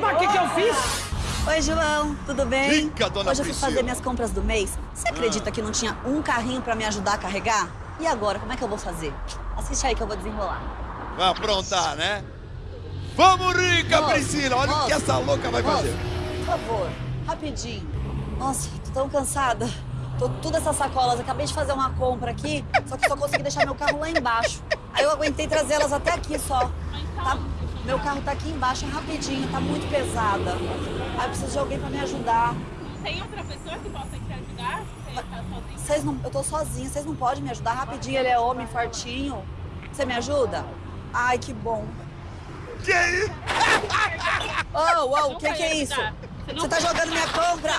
Speaker 14: Mas o que, que eu fiz?
Speaker 1: Oi, João, tudo bem?
Speaker 2: Dica, dona
Speaker 1: Hoje eu fui
Speaker 2: Priscila.
Speaker 1: fazer minhas compras do mês. Você
Speaker 14: Ah.
Speaker 1: acredita que não tinha um carrinho pra me ajudar a carregar? E agora, como é que eu vou fazer? Assiste aí que eu vou desenrolar.
Speaker 2: Vai aprontar, né? Vamos, rica,
Speaker 1: Moço,
Speaker 2: Priscila. Olha o que essa louca vai
Speaker 1: moço,
Speaker 2: fazer.
Speaker 1: Por favor, rapidinho. Nossa, tô tão cansada. Tô tudo essas sacolas. Acabei de fazer uma compra aqui, só que só consegui deixar meu carro lá embaixo. Aí eu aguentei trazer elas até aqui só. Tá? Meu carro tá aqui embaixo rapidinho, tá muito pesada. Aí eu preciso de alguém pra me ajudar.
Speaker 12: Tem outra pessoa que possa te ajudar? Você tá sozinho?
Speaker 1: Vocês não, eu tô sozinha, vocês não podem me ajudar rapidinho. Ele é homem, fortinho. Você me ajuda? Ai, que bom.
Speaker 2: Que isso?
Speaker 1: Oh, oh, o que, que é isso?
Speaker 12: Você
Speaker 1: tá jogando minha compra?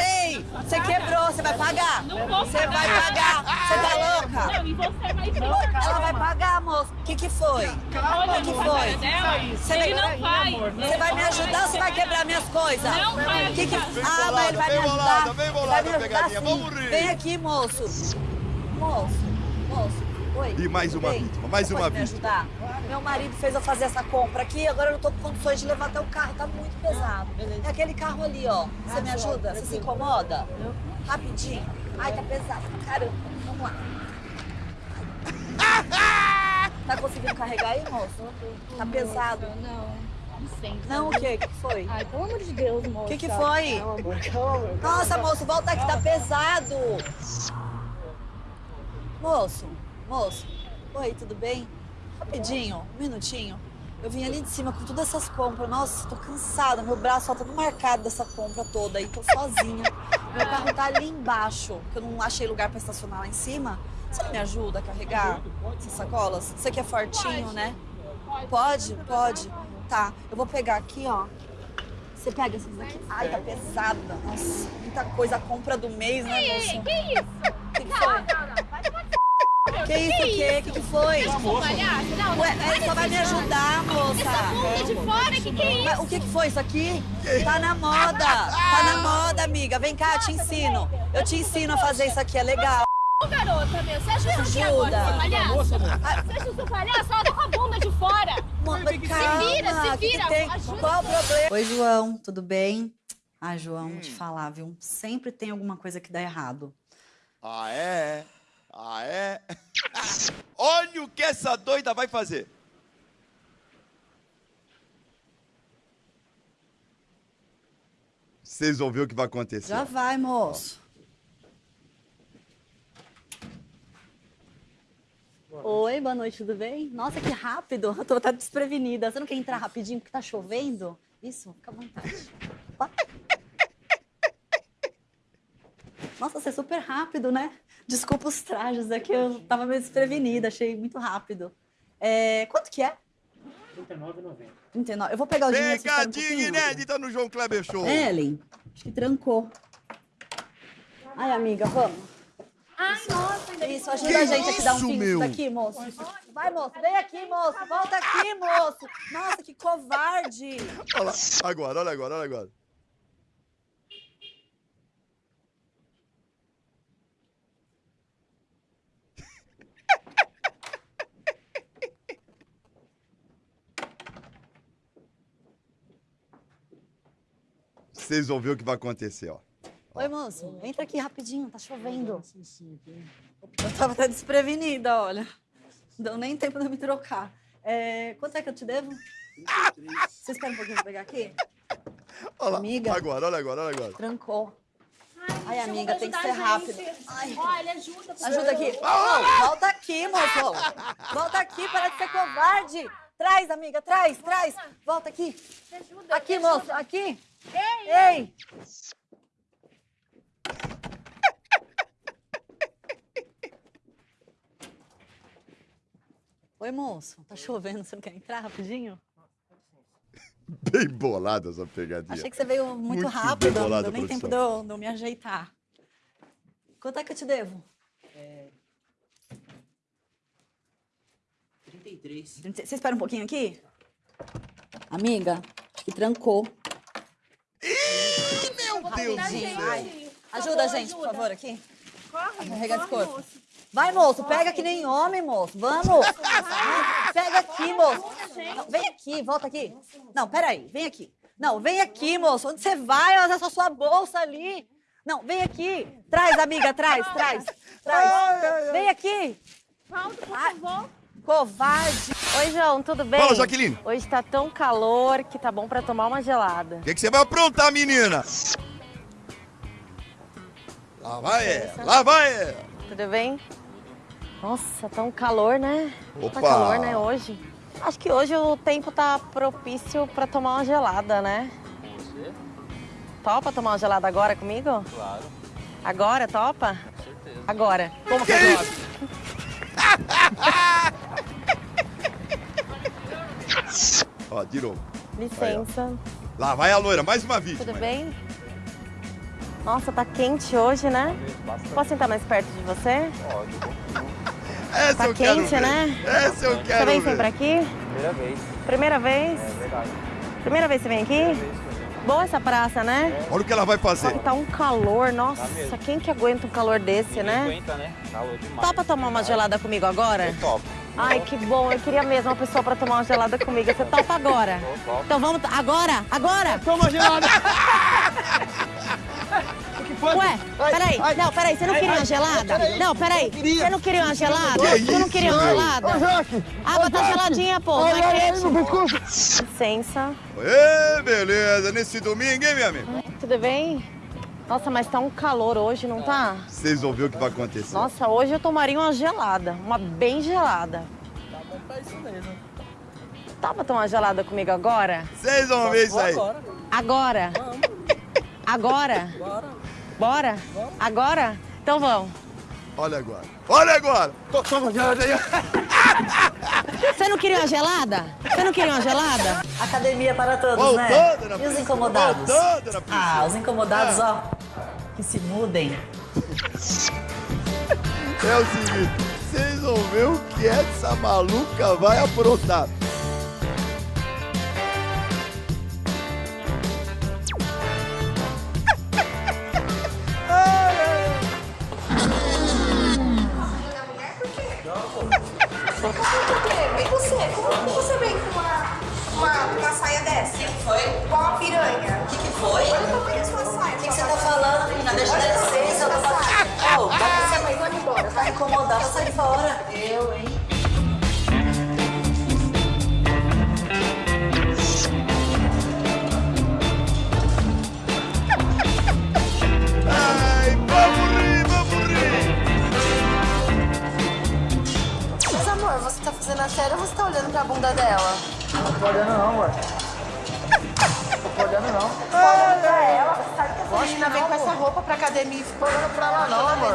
Speaker 1: Ei, você quebrou, você vai pagar?
Speaker 12: Não vou
Speaker 1: Você vai pagar? Você tá louca?
Speaker 12: Não, e você vai ver.
Speaker 1: Ela vai pagar, moço. O que que foi? O que foi? Você
Speaker 12: Ele
Speaker 1: vai-
Speaker 12: não vai.
Speaker 1: Você vai me ajudar ou você vai quebrar minhas coisas?
Speaker 12: Não vai
Speaker 1: que que...
Speaker 12: ajudar.
Speaker 1: Ah, mas ele vai me
Speaker 2: Vem
Speaker 1: ajudar.
Speaker 2: bolada, vem bolada,
Speaker 1: ajudar
Speaker 2: pegadinha.
Speaker 1: sim.
Speaker 2: Vamos rir.
Speaker 1: Vem aqui, moço. Moço, moço. Oi.
Speaker 2: E mais uma vítima, mais uma vítima.
Speaker 1: Meu marido fez eu fazer essa compra aqui, agora eu não tô com condições de levar até o carro, tá muito pesado. É aquele carro ali, ó. Você me ajuda? Você se incomoda? Rapidinho. Ai, tá pesado caramba. Vamos lá. Tá conseguindo carregar aí, moço? Tá pesado.
Speaker 5: Não.
Speaker 1: Não, o quê? O que foi?
Speaker 5: Ai, pelo amor de Deus, moça.
Speaker 1: O que, que foi? Nossa, moço, volta aqui, tá pesado. Moço, moço. Oi, tudo bem? Rapidinho, um minutinho. Eu vim ali de cima com todas essas compras. Nossa, tô cansada. Meu braço ó, tá todo marcado dessa compra toda aí. Tô sozinha. Meu carro tá ali embaixo, que eu não achei lugar pra estacionar lá em cima. Você me ajuda a carregar essas sacolas? Você que é fortinho, né? Pode? Pode. Tá, eu vou pegar aqui, ó.
Speaker 11: Você pega essas daqui. Ai, tá pesada. Nossa, muita coisa. A compra do mês, né, moço?
Speaker 5: que isso?
Speaker 11: Que que foi? Que isso, o? Que que foi?
Speaker 5: Você acha que eu sou palhaço? Não, não
Speaker 11: Ué,
Speaker 5: olha
Speaker 11: é, só vai me ajudar, moça.
Speaker 5: Essa bunda de fora, que que é isso?
Speaker 11: O que que foi isso aqui? Tá na moda. Tá na moda, amiga. Vem cá, eu te ensino. Eu te ensino a fazer isso aqui, é legal.
Speaker 5: Ô, garota, meu, você acha que eu sou
Speaker 11: Ajuda.
Speaker 5: palhaço? Você acha que eu sou palhaço? Ela tá com a bunda de fora.
Speaker 11: Calma,
Speaker 5: se vira, se
Speaker 11: que que
Speaker 5: vira.
Speaker 11: tem?
Speaker 5: Ajuda.
Speaker 11: Qual o problema? Oi, João, tudo bem? Ah, João, vou te falar, viu? Sempre tem alguma coisa que dá errado.
Speaker 2: Ah, é? Ah, é? Olha o que essa doida vai fazer. Vocês vão ver o que vai acontecer.
Speaker 11: Já vai, moço.
Speaker 1: Oi, boa noite, tudo bem? Nossa, que rápido. Eu tô até desprevenida. Você não quer entrar rapidinho porque tá chovendo? Isso, fica à vontade. Nossa, você é super rápido, né? Desculpa os trajes, é que eu tava meio desprevenida, achei muito rápido. É, quanto que é?
Speaker 3: R$39,90.
Speaker 1: 39. Eu vou pegar o dinheiro. um
Speaker 2: Pegadinha
Speaker 1: pouquinho?
Speaker 2: inédita no João Kleber Show.
Speaker 1: Ellen, acho que trancou. Ai, amiga, vamos.
Speaker 5: Ai, nossa, ainda
Speaker 1: Isso,
Speaker 5: que
Speaker 1: ajuda a gente aqui a dar um
Speaker 2: isso,
Speaker 1: pingo
Speaker 2: meu?
Speaker 1: daqui, moço. Vai, moço, vem aqui, moço. Volta aqui, moço. Nossa, que covarde.
Speaker 2: Olha lá. Agora, olha agora, olha agora. Vocês vão ver o que vai acontecer, ó.
Speaker 1: Oi, moço, entra aqui rapidinho, tá chovendo. Eu tava até desprevenida, olha. Não deu nem tempo de eu me trocar. É, quanto é que eu te devo? Você espera um pouquinho pra pegar aqui?
Speaker 2: Olha lá.
Speaker 1: Amiga.
Speaker 2: Agora, olha agora, olha agora.
Speaker 1: Trancou. Ai, amiga, tem que ser rápido. Ai.
Speaker 5: Olha, ajuda.
Speaker 1: Ajuda aqui. volta aqui, moço. Volta aqui, para de ser covarde. Traz, amiga, traz, traz. Volta aqui.
Speaker 5: Me ajuda,
Speaker 1: Aqui,
Speaker 5: ajuda.
Speaker 1: moço, aqui.
Speaker 5: Ei,
Speaker 1: Ei. Oi, moço. Tá chovendo, você não quer entrar rapidinho?
Speaker 2: Bem bolada essa pegadinha.
Speaker 1: Achei que você veio muito,
Speaker 2: Muito
Speaker 1: rápido,
Speaker 2: bem
Speaker 1: não
Speaker 2: bolada,
Speaker 1: deu nem tempo de eu, de eu me ajeitar. Quanto é que eu te devo?
Speaker 3: 33.
Speaker 1: Você espera um pouquinho aqui? Amiga, acho que trancou.
Speaker 2: Meu Deus do céu.
Speaker 1: Ai, Ajuda a gente, por favor, aqui.
Speaker 5: Corre,
Speaker 1: Carrega
Speaker 5: corre,
Speaker 1: corpo.
Speaker 5: moço.
Speaker 1: Vai, moço, pega que nem homem, moço. Vamos. Pega aqui, moço. Não, vem aqui, volta aqui. Não, peraí, vem aqui. Não, vem aqui, moço. Onde você vai? Olha só sua bolsa ali. Não, vem aqui. Traz, amiga, traz, traz. Traz. Vem aqui.
Speaker 5: Paulo, por favor.
Speaker 1: Covarde.
Speaker 16: Oi, João, tudo bem?
Speaker 2: Fala, Jaqueline.
Speaker 16: Hoje tá tão calor que tá bom pra tomar uma gelada.
Speaker 2: O que, que você vai aprontar, menina? Lá vai ela, lá vai ela.
Speaker 16: Tudo bem? Nossa, tá um calor, né?
Speaker 2: Opa.
Speaker 16: Tá calor, né, hoje? Acho que hoje o tempo tá propício pra tomar uma gelada, né?
Speaker 3: Você?
Speaker 16: Topa tomar uma gelada agora comigo?
Speaker 3: Claro.
Speaker 16: Agora, topa?
Speaker 3: Com certeza.
Speaker 16: Agora.
Speaker 10: Toma,
Speaker 2: Que
Speaker 10: gelada.
Speaker 2: Ó, de novo.
Speaker 16: Licença.
Speaker 2: Lá vai a loira, mais uma vítima.
Speaker 16: Tudo bem? Nossa, tá quente hoje, né?
Speaker 3: Bastante.
Speaker 16: Posso sentar mais perto de você?
Speaker 3: Pode.
Speaker 2: Essa
Speaker 16: Tá
Speaker 2: eu quero
Speaker 16: quente,
Speaker 2: ver.
Speaker 16: né?
Speaker 2: Essa eu
Speaker 16: Você
Speaker 2: quero
Speaker 16: vem
Speaker 2: ver.
Speaker 16: sempre aqui?
Speaker 3: Primeira vez.
Speaker 16: Primeira vez?
Speaker 3: É verdade.
Speaker 16: Primeira vez que você vem aqui? Boa essa praça, né?
Speaker 2: Olha o que ela vai fazer.
Speaker 16: Tá um calor, nossa,
Speaker 3: mesmo.
Speaker 16: quem que aguenta um calor desse,
Speaker 3: Ninguém
Speaker 16: né?
Speaker 3: aguenta, né? Calor demais.
Speaker 16: Topa tomar uma gelada comigo agora?
Speaker 3: Eu topo.
Speaker 16: Ai, que bom, eu queria mesmo uma pessoa pra tomar uma gelada comigo. Você topa agora?
Speaker 3: Eu topo.
Speaker 16: Então vamos, agora, agora!
Speaker 10: Toma gelada.
Speaker 16: Ué, peraí, não, peraí, você não queria uma gelada? Não, peraí, você não queria uma gelada?
Speaker 2: Que
Speaker 16: Você não queria uma gelada?
Speaker 10: Jaque.
Speaker 16: Água tá geladinha, pô, não
Speaker 10: Olha
Speaker 16: é
Speaker 10: aí no.
Speaker 16: Licença,
Speaker 2: Ê, beleza. Nesse domingo, hein, meu amigo?
Speaker 16: tudo bem? Nossa, mas tá um calor hoje, não tá?
Speaker 2: Vocês vão ver o que vai acontecer.
Speaker 16: Nossa, hoje eu tomaria uma gelada, uma bem gelada.
Speaker 3: Tá bom pra isso mesmo.
Speaker 16: Topa tomar uma gelada comigo agora?
Speaker 2: Vocês vão ver isso aí.
Speaker 3: Agora.
Speaker 16: Agora? Agora?
Speaker 3: Bora.
Speaker 16: Bora? Agora? Então vamos.
Speaker 2: Olha agora. Olha agora.
Speaker 10: Toma gelada aí.
Speaker 16: Você não queria uma gelada? Você não queria uma gelada?
Speaker 1: Academia para todos, né?
Speaker 16: dona
Speaker 1: E os incomodados?
Speaker 16: voltou, dona
Speaker 1: ah, os incomodados,
Speaker 2: Ah.
Speaker 1: ó, que se mudem.
Speaker 2: É o seguinte, vocês vão ver o que essa maluca vai aprontar.
Speaker 15: Foi? Igual uma piranha. O que, que foi? Olha o tamanho da sua saia. O que, você tá falando, menina? Deixa eu
Speaker 1: a licença, eu tô falando. Ô, vai
Speaker 15: mas vamos embora.
Speaker 1: Vai incomodar, vai sair fora. Eu, hein?
Speaker 2: Ai, vamos rir, vamos rir.
Speaker 15: Mas amor, você tá fazendo a sério ou você tá olhando pra bunda dela?
Speaker 14: Não tô olhando não, amor.
Speaker 15: Academia e fica olhando pra ela não, amor.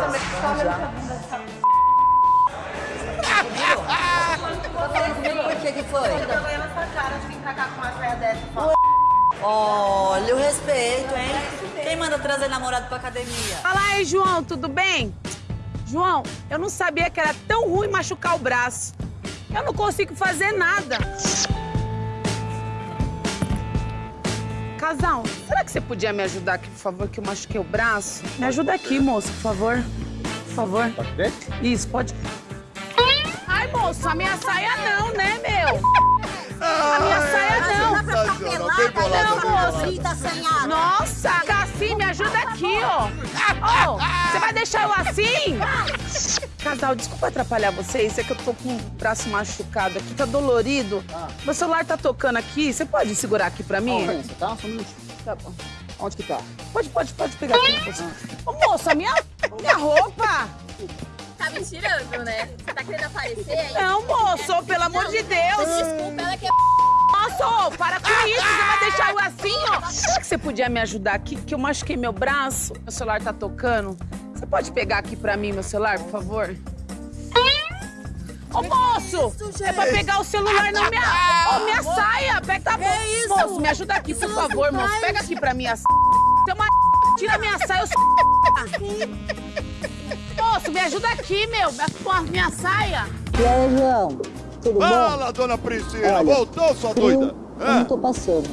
Speaker 1: Falando comigo por que que foi?
Speaker 15: Eu tô vendo essa cara de vir pra cá com uma saia dessa. e falar-
Speaker 1: Olha o respeito, hein? Quem manda trazer namorado pra academia?
Speaker 6: Fala aí, João, tudo bem? João, eu não sabia que era tão ruim machucar o braço. Eu não consigo fazer nada. Casal, será que você podia me ajudar aqui, por favor, que eu machuquei o braço? Me ajuda aqui, moço, por favor. Por favor. Pode ver? Isso, pode. Ai, moço, a minha saia não, né, meu? A minha saia não. Não, moço. Nossa, Cassim, me ajuda aqui, ó. Ó, você vai deixar eu assim? Casal, desculpa atrapalhar vocês, é que eu tô com o braço machucado aqui, tá dolorido. Meu celular tá tocando aqui, você pode segurar aqui pra mim?
Speaker 14: Você tá? Só um minutinho.
Speaker 6: Tá bom.
Speaker 14: Onde que tá?
Speaker 6: Pode, pode, pode pegar aqui. moço. Ô, moça, minha, minha roupa.
Speaker 12: Tá me tirando, né? Você tá querendo aparecer aí?
Speaker 6: Não, moço, pelo amor de Deus.
Speaker 12: Desculpa, ela que é
Speaker 6: Nossa, ô, para com isso, você vai deixar eu assim, ó. Será que você podia me ajudar aqui, que eu machuquei meu braço? Meu celular tá tocando. Você pode pegar aqui pra mim meu celular, por favor? Ô, moço! é pra pegar o celular na minha... Ô, minha saia! Pega, tá bom.
Speaker 16: isso?
Speaker 6: Moço, me ajuda aqui, por favor, moço.
Speaker 16: faz.
Speaker 6: Pega aqui pra mim a... Tem uma... Tira minha saia, eu... Moço, me ajuda aqui, meu. Minha, minha saia.
Speaker 1: E aí, João? Tudo bom?
Speaker 2: Fala, dona Priscila,
Speaker 1: Olha,
Speaker 2: voltou, sua
Speaker 1: frio,
Speaker 2: doida?
Speaker 1: Eu não tô passando.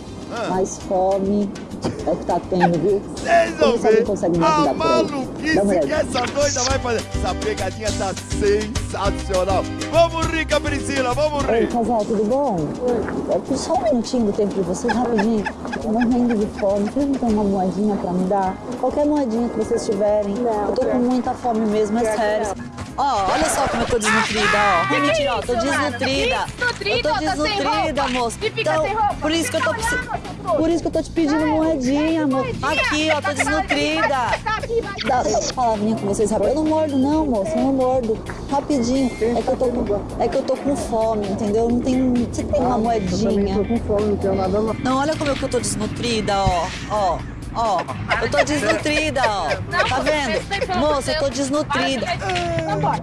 Speaker 1: Mas fome é o que tá tendo, viu?
Speaker 2: Vocês vão ver
Speaker 1: consegue me
Speaker 2: a maluquice que essa doida vai fazer. Essa pegadinha tá sensacional. Vamos rir, Priscila, vamos
Speaker 1: Oi,
Speaker 2: rir.
Speaker 1: casal, tudo bom? É só um minutinho do tempo de vocês, rapidinho. Eu tô morrendo de fome. Vocês não tem uma moedinha pra me dar? Qualquer moedinha que vocês tiverem. eu tô com muita fome mesmo, é sério. Ó, olha só como eu tô desnutrida, ó. Não, mentira, ó, tô desnutrida. Eu tô desnutrida, moço. Então, por isso que eu tô precisando. Por isso que eu tô te pedindo moedinha, amor. Aqui, ó, tô desnutrida. Dá uma palavrinha com vocês rápido. Eu não mordo, não, moço, eu não mordo. Rapidinho. É que eu tô com, é que eu tô com fome, entendeu? Não tem. Você tem uma moedinha? Eu tô com fome, não tenho nada não. Não, olha como é que eu tô desnutrida, ó. Ó. Ó, eu tô desnutrida, ó. Tá vendo? Moça, eu tô desnutrida.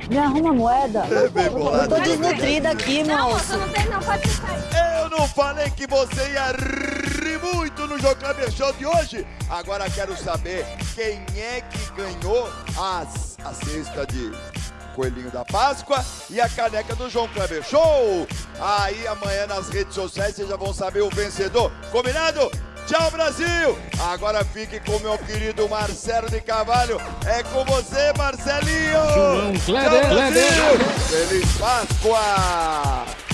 Speaker 1: Me arruma moeda. Eu tô desnutrida aqui, moço.
Speaker 12: não tem não, pode ficar.
Speaker 2: Eu não falei que você ia rir muito no Jogo Kleber Show de hoje? Agora quero saber quem é que ganhou as, a cesta de Coelhinho da Páscoa e a caneca do João Kleber Show. Aí amanhã nas redes sociais vocês já vão saber o vencedor. Combinado? Tchau, Brasil! Agora fique com meu querido Marcelo de Carvalho. É com você, Marcelinho!
Speaker 17: João Kleber.
Speaker 2: Tchau, Brasil!
Speaker 17: Kleber.
Speaker 2: Feliz Páscoa!